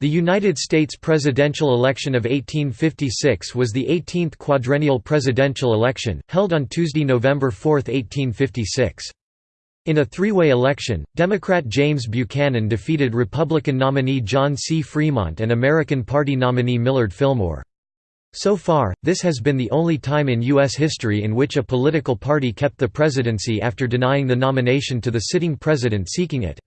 The United States presidential election of 1856 was the 18th quadrennial presidential election, held on Tuesday, November 4, 1856. In a three-way election, Democrat James Buchanan defeated Republican nominee John C. Fremont and American Party nominee Millard Fillmore. So far, this has been the only time in U.S. history in which a political party kept the presidency after denying the nomination to the sitting president seeking it.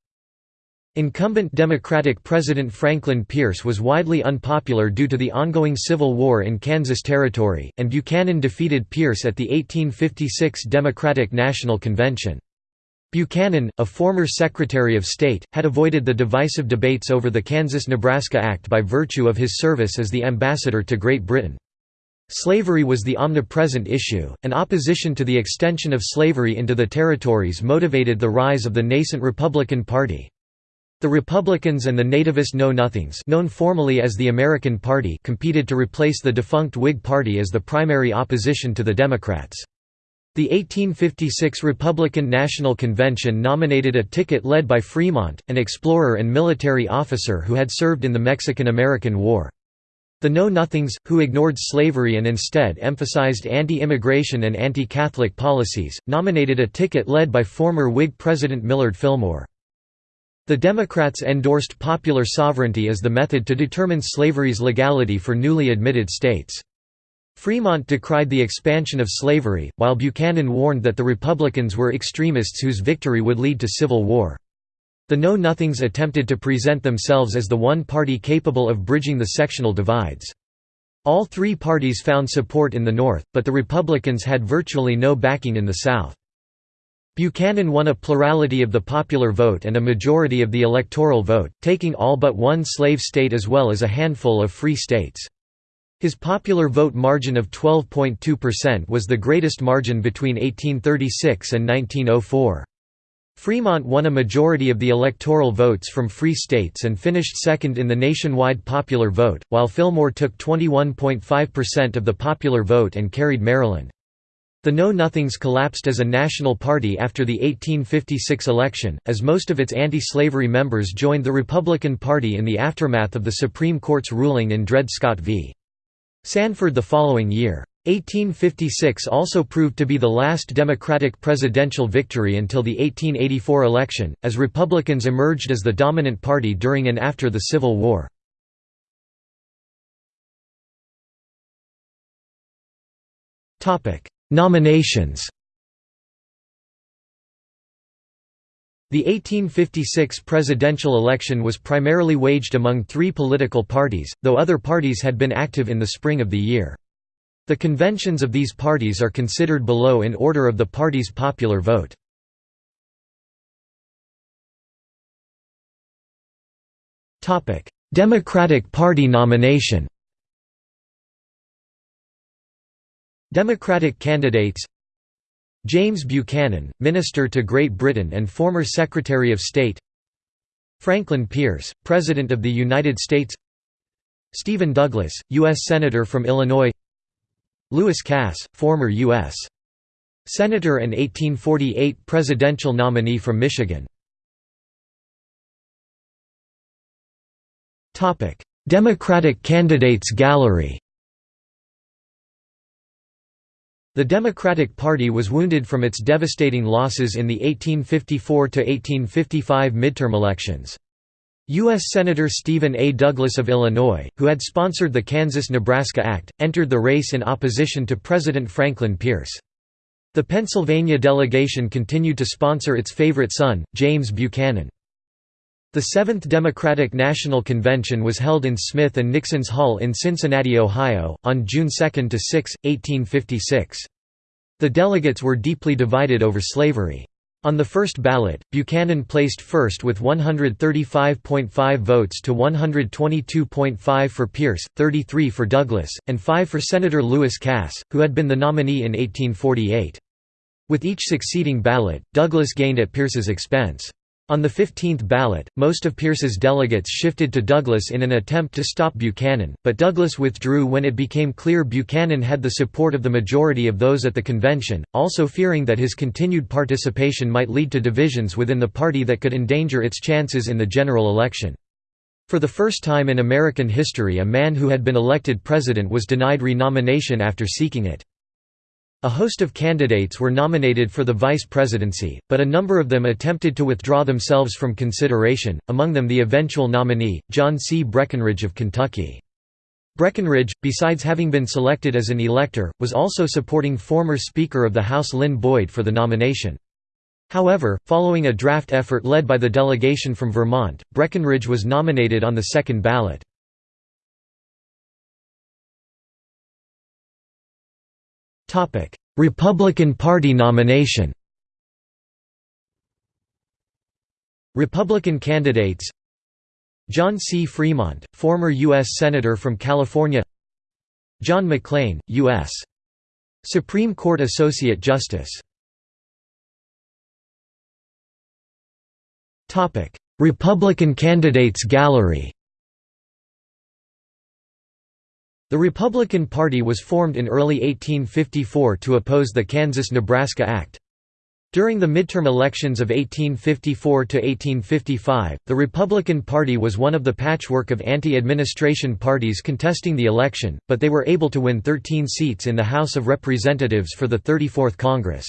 Incumbent Democratic President Franklin Pierce was widely unpopular due to the ongoing Civil War in Kansas Territory, and Buchanan defeated Pierce at the 1856 Democratic National Convention. Buchanan, a former Secretary of State, had avoided the divisive debates over the Kansas–Nebraska Act by virtue of his service as the ambassador to Great Britain. Slavery was the omnipresent issue, and opposition to the extension of slavery into the territories motivated the rise of the nascent Republican Party. The Republicans and the nativist Know-Nothings known formally as the American Party competed to replace the defunct Whig Party as the primary opposition to the Democrats. The 1856 Republican National Convention nominated a ticket led by Fremont, an explorer and military officer who had served in the Mexican–American War. The Know-Nothings, who ignored slavery and instead emphasized anti-immigration and anti-Catholic policies, nominated a ticket led by former Whig President Millard Fillmore. The Democrats endorsed popular sovereignty as the method to determine slavery's legality for newly admitted states. Fremont decried the expansion of slavery, while Buchanan warned that the Republicans were extremists whose victory would lead to civil war. The Know-Nothings attempted to present themselves as the one party capable of bridging the sectional divides. All three parties found support in the North, but the Republicans had virtually no backing in the South. Buchanan won a plurality of the popular vote and a majority of the electoral vote, taking all but one slave state as well as a handful of free states. His popular vote margin of 12.2% was the greatest margin between 1836 and 1904. Fremont won a majority of the electoral votes from free states and finished second in the nationwide popular vote, while Fillmore took 21.5% of the popular vote and carried Maryland. The Know-Nothings collapsed as a national party after the 1856 election, as most of its anti-slavery members joined the Republican Party in the aftermath of the Supreme Court's ruling in Dred Scott v. Sandford the following year. 1856 also proved to be the last Democratic presidential victory until the 1884 election, as Republicans emerged as the dominant party during and after the Civil War. Nominations The 1856 presidential election was primarily waged among three political parties, though other parties had been active in the spring of the year. The conventions of these parties are considered below in order of the party's popular vote. Democratic Party nomination Democratic candidates James Buchanan, Minister to Great Britain and former Secretary of State Franklin Pierce, President of the United States Stephen Douglas, U.S. Senator from Illinois Lewis Cass, former U.S. Senator and 1848 presidential nominee from Michigan Democratic Candidates Gallery The Democratic Party was wounded from its devastating losses in the 1854–1855 midterm elections. U.S. Senator Stephen A. Douglas of Illinois, who had sponsored the Kansas–Nebraska Act, entered the race in opposition to President Franklin Pierce. The Pennsylvania delegation continued to sponsor its favorite son, James Buchanan. The Seventh Democratic National Convention was held in Smith and Nixon's Hall in Cincinnati, Ohio, on June 2–6, 1856. The delegates were deeply divided over slavery. On the first ballot, Buchanan placed first with 135.5 votes to 122.5 for Pierce, 33 for Douglas, and 5 for Senator Lewis Cass, who had been the nominee in 1848. With each succeeding ballot, Douglas gained at Pierce's expense. On the 15th ballot, most of Pierce's delegates shifted to Douglas in an attempt to stop Buchanan, but Douglas withdrew when it became clear Buchanan had the support of the majority of those at the convention, also fearing that his continued participation might lead to divisions within the party that could endanger its chances in the general election. For the first time in American history a man who had been elected president was denied renomination after seeking it. A host of candidates were nominated for the vice presidency, but a number of them attempted to withdraw themselves from consideration, among them the eventual nominee, John C. Breckinridge of Kentucky. Breckinridge, besides having been selected as an elector, was also supporting former Speaker of the House Lynn Boyd for the nomination. However, following a draft effort led by the delegation from Vermont, Breckinridge was nominated on the second ballot. Republican Party nomination Republican candidates John C. Fremont, former U.S. Senator from California John McLean, U.S. Supreme Court Associate Justice Republican candidates gallery The Republican Party was formed in early 1854 to oppose the Kansas–Nebraska Act. During the midterm elections of 1854 to 1855, the Republican Party was one of the patchwork of anti-administration parties contesting the election, but they were able to win 13 seats in the House of Representatives for the 34th Congress.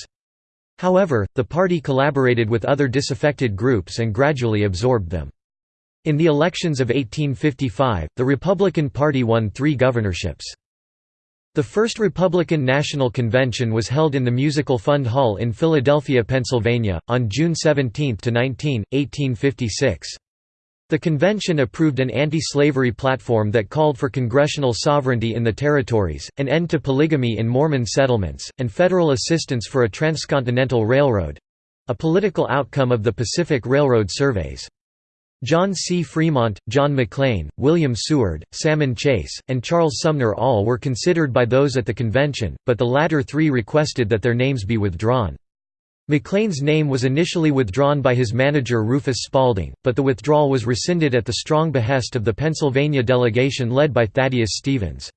However, the party collaborated with other disaffected groups and gradually absorbed them. In the elections of 1855, the Republican Party won three governorships. The first Republican National Convention was held in the Musical Fund Hall in Philadelphia, Pennsylvania, on June 17–19, 1856. The convention approved an anti-slavery platform that called for congressional sovereignty in the territories, an end to polygamy in Mormon settlements, and federal assistance for a transcontinental railroad—a political outcome of the Pacific Railroad surveys. John C. Fremont, John McLean, William Seward, Salmon Chase, and Charles Sumner all were considered by those at the convention, but the latter three requested that their names be withdrawn. McLean's name was initially withdrawn by his manager Rufus Spalding, but the withdrawal was rescinded at the strong behest of the Pennsylvania delegation led by Thaddeus Stevens.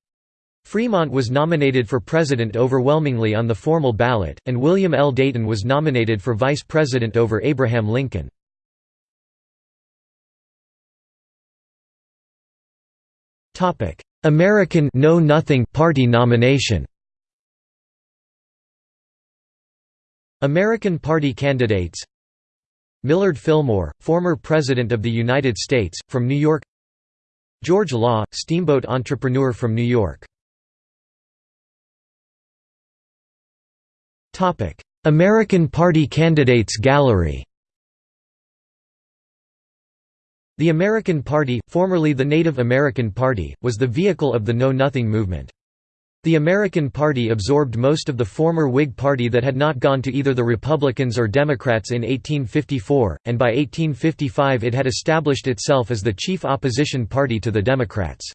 Fremont was nominated for president overwhelmingly on the formal ballot, and William L. Dayton was nominated for vice president over Abraham Lincoln. American Know Nothing Party nomination. American Party candidates Millard Fillmore, former President of the United States, from New York George Law, steamboat entrepreneur from New York American Party candidates gallery The American Party, formerly the Native American Party, was the vehicle of the Know Nothing movement. The American Party absorbed most of the former Whig Party that had not gone to either the Republicans or Democrats in 1854, and by 1855 it had established itself as the chief opposition party to the Democrats.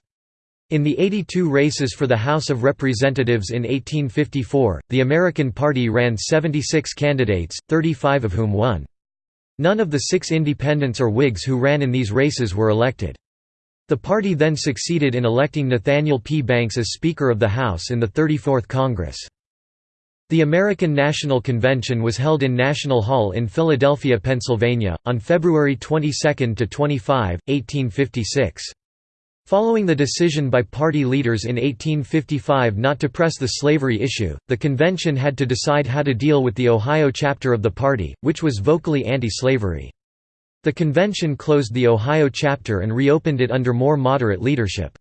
In the 82 races for the House of Representatives in 1854, the American Party ran 76 candidates, 35 of whom won. None of the six independents or Whigs who ran in these races were elected. The party then succeeded in electing Nathaniel P. Banks as Speaker of the House in the 34th Congress. The American National Convention was held in National Hall in Philadelphia, Pennsylvania, on February 22–25, 1856. Following the decision by party leaders in 1855 not to press the slavery issue, the convention had to decide how to deal with the Ohio chapter of the party, which was vocally anti-slavery. The convention closed the Ohio chapter and reopened it under more moderate leadership.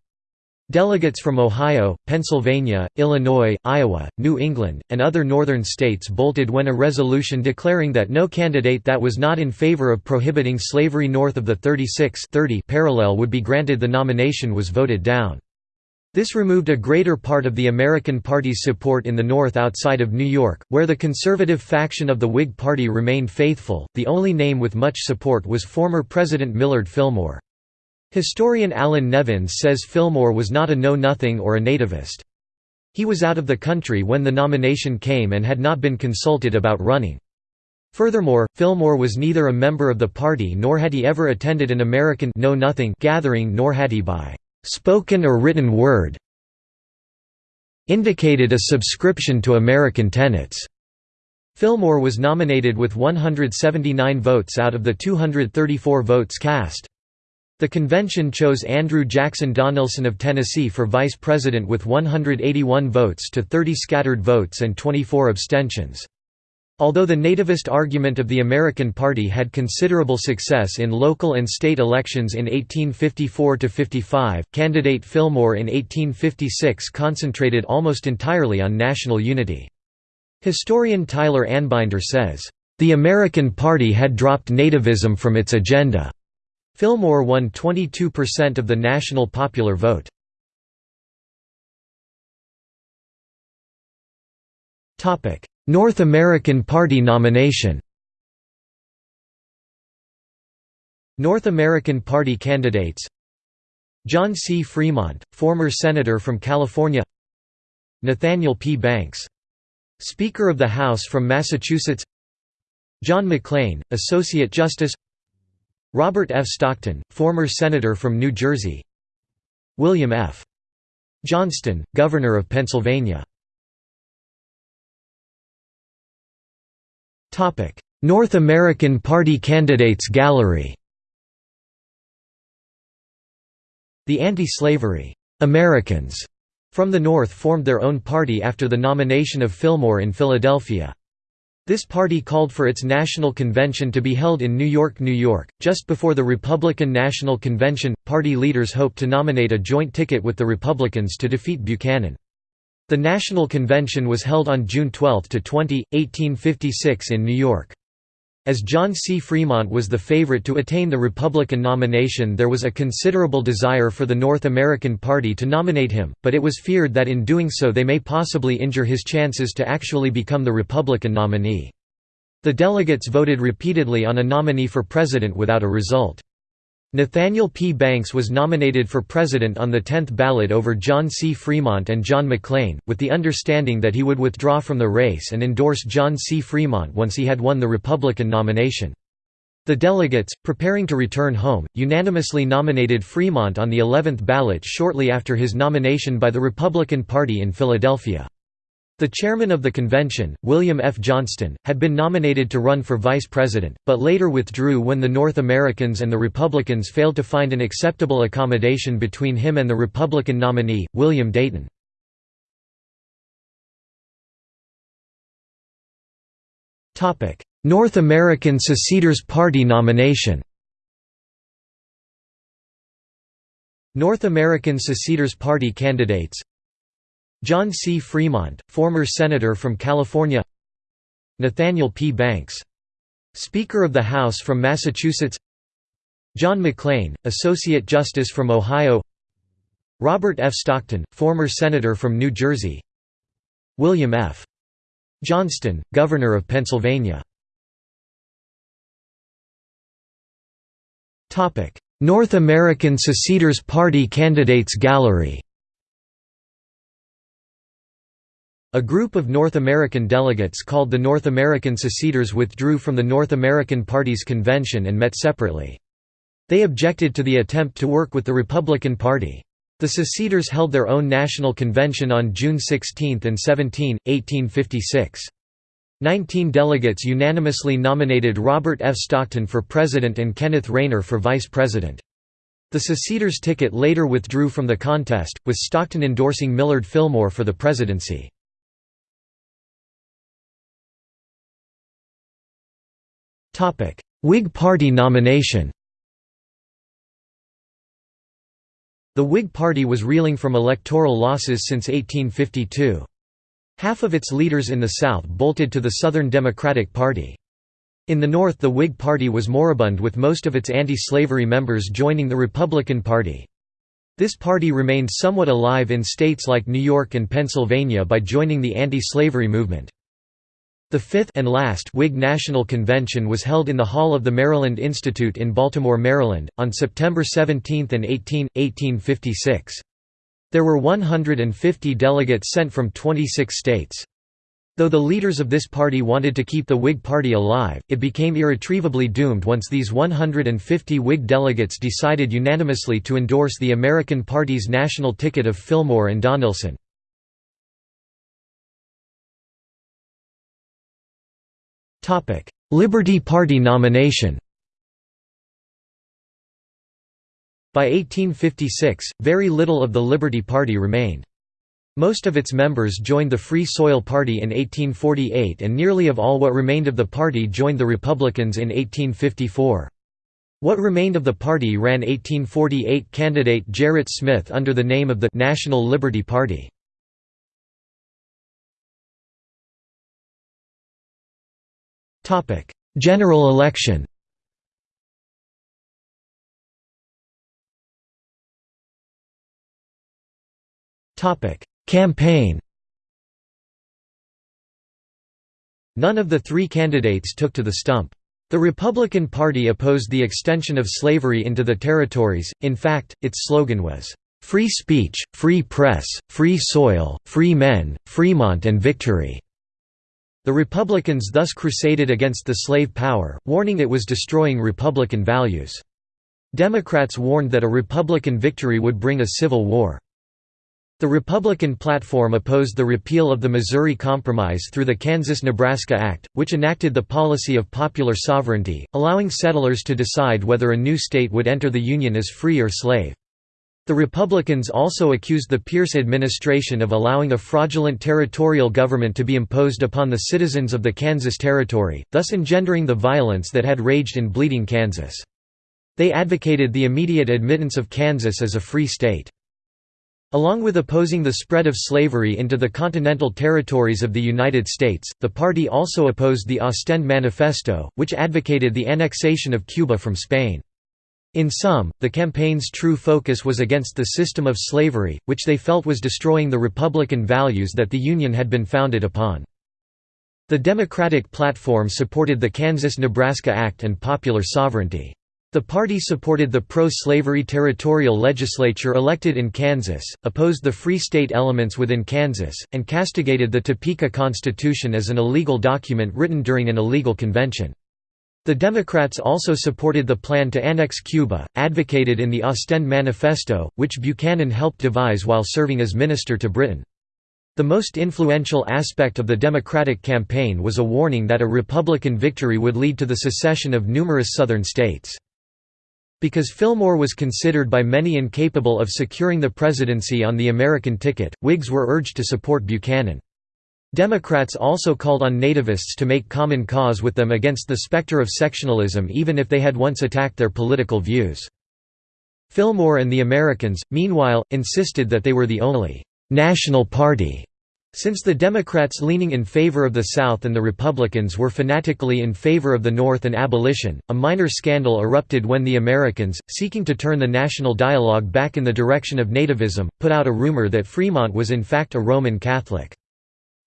Delegates from Ohio, Pennsylvania, Illinois, Iowa, New England, and other northern states bolted when a resolution declaring that no candidate that was not in favor of prohibiting slavery north of the 36 30 parallel would be granted the nomination was voted down. This removed a greater part of the American Party's support in the North outside of New York, where the conservative faction of the Whig Party remained faithful. The only name with much support was former President Millard Fillmore. Historian Allan Nevins says Fillmore was not a know-nothing or a nativist. He was out of the country when the nomination came and had not been consulted about running. Furthermore, Fillmore was neither a member of the party nor had he ever attended an American know -nothing gathering nor had he by spoken or written word indicated a subscription to American tenets. Fillmore was nominated with 179 votes out of the 234 votes cast. The convention chose Andrew Jackson Donelson of Tennessee for vice president with 181 votes to 30 scattered votes and 24 abstentions. Although the nativist argument of the American Party had considerable success in local and state elections in 1854–55, candidate Fillmore in 1856 concentrated almost entirely on national unity. Historian Tyler Anbinder says, "...the American Party had dropped nativism from its agenda." Fillmore won 22% of the national popular vote. North American Party nomination North American Party candidates John C. Fremont, former Senator from California Nathaniel P. Banks. Speaker of the House from Massachusetts John McLean, Associate Justice Robert F. Stockton, former Senator from New Jersey William F. Johnston, Governor of Pennsylvania North American Party Candidates Gallery The anti-slavery Americans from the North formed their own party after the nomination of Fillmore in Philadelphia. This party called for its national convention to be held in New York, New York. Just before the Republican National Convention, party leaders hoped to nominate a joint ticket with the Republicans to defeat Buchanan. The National Convention was held on June 12 to 20, 1856 in New York. As John C. Fremont was the favorite to attain the Republican nomination there was a considerable desire for the North American Party to nominate him, but it was feared that in doing so they may possibly injure his chances to actually become the Republican nominee. The delegates voted repeatedly on a nominee for president without a result. Nathaniel P. Banks was nominated for president on the 10th ballot over John C. Fremont and John McLean, with the understanding that he would withdraw from the race and endorse John C. Fremont once he had won the Republican nomination. The delegates, preparing to return home, unanimously nominated Fremont on the 11th ballot shortly after his nomination by the Republican Party in Philadelphia. The chairman of the convention, William F. Johnston, had been nominated to run for vice president, but later withdrew when the North Americans and the Republicans failed to find an acceptable accommodation between him and the Republican nominee, William Dayton. North American Seceders Party nomination North American Seceders Party candidates John C. Fremont, former Senator from California Nathaniel P. Banks. Speaker of the House from Massachusetts John McLean, Associate Justice from Ohio Robert F. Stockton, former Senator from New Jersey William F. Johnston, Governor of Pennsylvania North American Seceders Party Candidates Gallery A group of North American delegates called the North American Seceders withdrew from the North American Party's convention and met separately. They objected to the attempt to work with the Republican Party. The seceders held their own national convention on June 16 and 17, 1856. Nineteen delegates unanimously nominated Robert F. Stockton for president and Kenneth Rayner for vice president. The seceders' ticket later withdrew from the contest, with Stockton endorsing Millard Fillmore for the presidency. Whig Party nomination The Whig Party was reeling from electoral losses since 1852. Half of its leaders in the South bolted to the Southern Democratic Party. In the North the Whig Party was moribund with most of its anti-slavery members joining the Republican Party. This party remained somewhat alive in states like New York and Pennsylvania by joining the anti-slavery movement. The fifth and last Whig National Convention was held in the Hall of the Maryland Institute in Baltimore, Maryland, on September 17 and 18, 1856. There were 150 delegates sent from 26 states. Though the leaders of this party wanted to keep the Whig Party alive, it became irretrievably doomed once these 150 Whig delegates decided unanimously to endorse the American Party's national ticket of Fillmore and Donelson. Liberty Party nomination By 1856, very little of the Liberty Party remained. Most of its members joined the Free Soil Party in 1848 and nearly of all what remained of the party joined the Republicans in 1854. What remained of the party ran 1848 candidate Gerrit Smith under the name of the National Liberty Party. General election. Campaign. None of the three candidates took to the stump. The Republican Party opposed the extension of slavery into the territories, in fact, its slogan was, "'Free speech, free press, free soil, free men, Fremont and victory'". The Republicans thus crusaded against the slave power, warning it was destroying Republican values. Democrats warned that a Republican victory would bring a civil war. The Republican platform opposed the repeal of the Missouri Compromise through the Kansas–Nebraska Act, which enacted the policy of popular sovereignty, allowing settlers to decide whether a new state would enter the Union as free or slave. The Republicans also accused the Pierce administration of allowing a fraudulent territorial government to be imposed upon the citizens of the Kansas Territory, thus engendering the violence that had raged in Bleeding Kansas. They advocated the immediate admittance of Kansas as a free state. Along with opposing the spread of slavery into the continental territories of the United States, the party also opposed the Ostend Manifesto, which advocated the annexation of Cuba from Spain. In sum, the campaign's true focus was against the system of slavery, which they felt was destroying the republican values that the Union had been founded upon. The Democratic platform supported the Kansas–Nebraska Act and popular sovereignty. The party supported the pro-slavery territorial legislature elected in Kansas, opposed the Free State elements within Kansas, and castigated the Topeka Constitution as an illegal document written during an illegal convention. The Democrats also supported the plan to annex Cuba, advocated in the Ostend Manifesto, which Buchanan helped devise while serving as minister to Britain. The most influential aspect of the Democratic campaign was a warning that a Republican victory would lead to the secession of numerous Southern states. Because Fillmore was considered by many incapable of securing the presidency on the American ticket, Whigs were urged to support Buchanan. Democrats also called on nativists to make common cause with them against the specter of sectionalism even if they had once attacked their political views. Fillmore and the Americans, meanwhile, insisted that they were the only «national party» Since the Democrats leaning in favor of the South and the Republicans were fanatically in favor of the North and abolition, a minor scandal erupted when the Americans, seeking to turn the national dialogue back in the direction of nativism, put out a rumor that Fremont was in fact a Roman Catholic.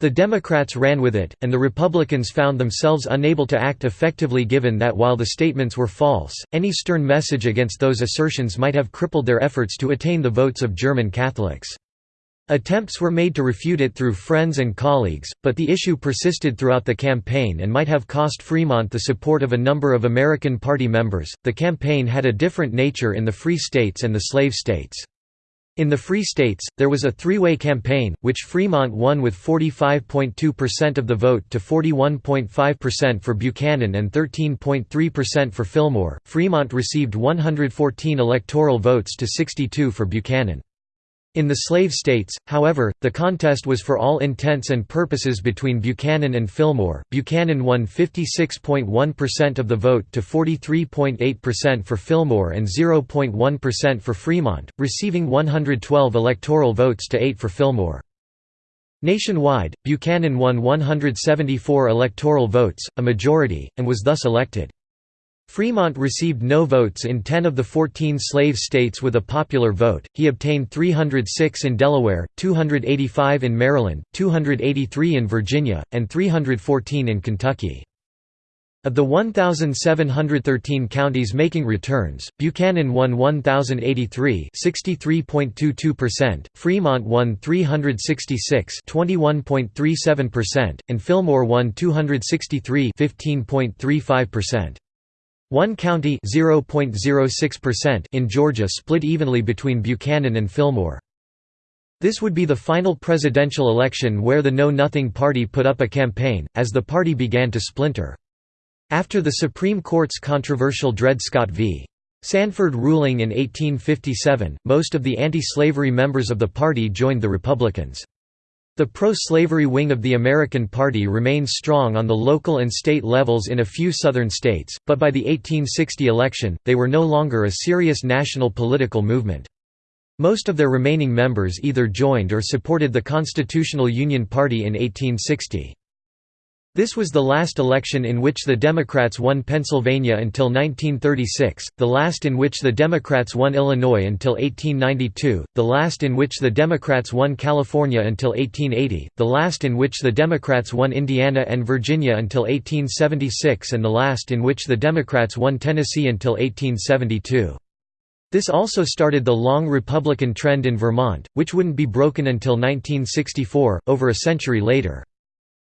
The Democrats ran with it, and the Republicans found themselves unable to act effectively given that while the statements were false, any stern message against those assertions might have crippled their efforts to attain the votes of German Catholics. Attempts were made to refute it through friends and colleagues, but the issue persisted throughout the campaign and might have cost Fremont the support of a number of American Party members. The campaign had a different nature in the Free States and the Slave States. In the Free States, there was a three-way campaign, which Fremont won with 45.2% of the vote to 41.5% for Buchanan and 13.3% for Fillmore. Fremont received 114 electoral votes to 62 for Buchanan. In the slave states, however, the contest was for all intents and purposes between Buchanan and Fillmore. Buchanan won 56.1% of the vote to 43.8% for Fillmore and 0.1% for Fremont, receiving 112 electoral votes to 8 for Fillmore. Nationwide, Buchanan won 174 electoral votes, a majority, and was thus elected. Fremont received no votes in 10 of the 14 slave states with a popular vote, he obtained 306 in Delaware, 285 in Maryland, 283 in Virginia, and 314 in Kentucky. Of the 1,713 counties making returns, Buchanan won 1,083 Fremont won 366 and Fillmore won 263 15.35%. One county in Georgia split evenly between Buchanan and Fillmore. This would be the final presidential election where the Know Nothing Party put up a campaign, as the party began to splinter. After the Supreme Court's controversial Dred Scott v. Sandford ruling in 1857, most of the anti-slavery members of the party joined the Republicans. The pro-slavery wing of the American Party remained strong on the local and state levels in a few southern states, but by the 1860 election, they were no longer a serious national political movement. Most of their remaining members either joined or supported the Constitutional Union Party in 1860. This was the last election in which the Democrats won Pennsylvania until 1936, the last in which the Democrats won Illinois until 1892, the last in which the Democrats won California until 1880, the last in which the Democrats won Indiana and Virginia until 1876 and the last in which the Democrats won Tennessee until 1872. This also started the long Republican trend in Vermont, which wouldn't be broken until 1964, over a century later.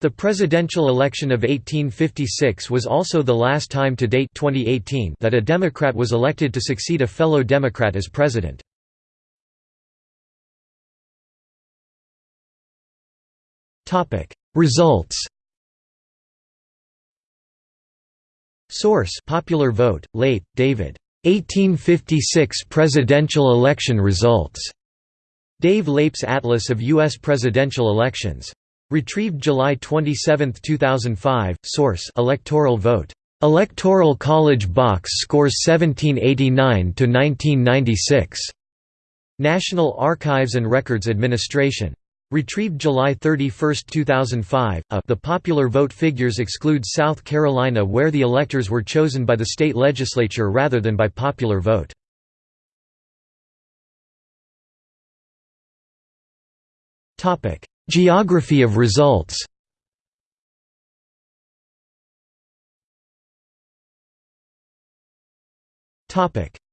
The presidential election of 1856 was also the last time to date 2018 that a Democrat was elected to succeed a fellow Democrat as president. Results Source Popular Vote, Leip, David. 1856 presidential election results. Dave Leip's Atlas of U.S. presidential elections. Retrieved July 27, 2005. Source: Electoral vote. Electoral College box scores 1789 to 1996. National Archives and Records Administration. Retrieved July 31, 2005. A, the popular vote figures exclude South Carolina where the electors were chosen by the state legislature rather than by popular vote. Topic: Geography of results.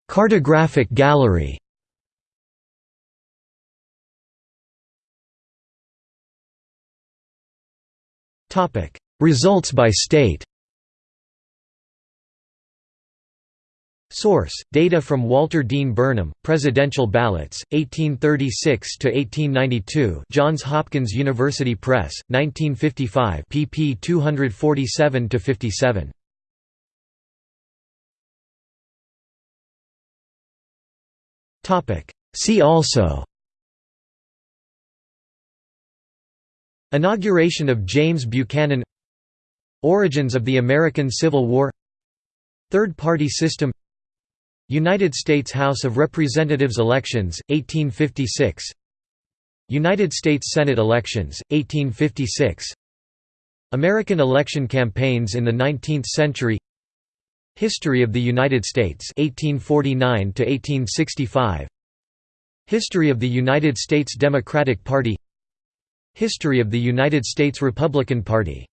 Cartographic gallery. Topic Results by state Source: Data from Walter Dean Burnham, Presidential Ballots, 1836 to 1892. Johns Hopkins University Press, 1955, pp. 247 to 57. Topic: See also. Inauguration of James Buchanan Origins of the American Civil War Third-party system United States House of Representatives elections, 1856 United States Senate elections, 1856 American election campaigns in the 19th century. History of the United States 1849 to 1865 History of the United States Democratic Party. History of the United States Republican Party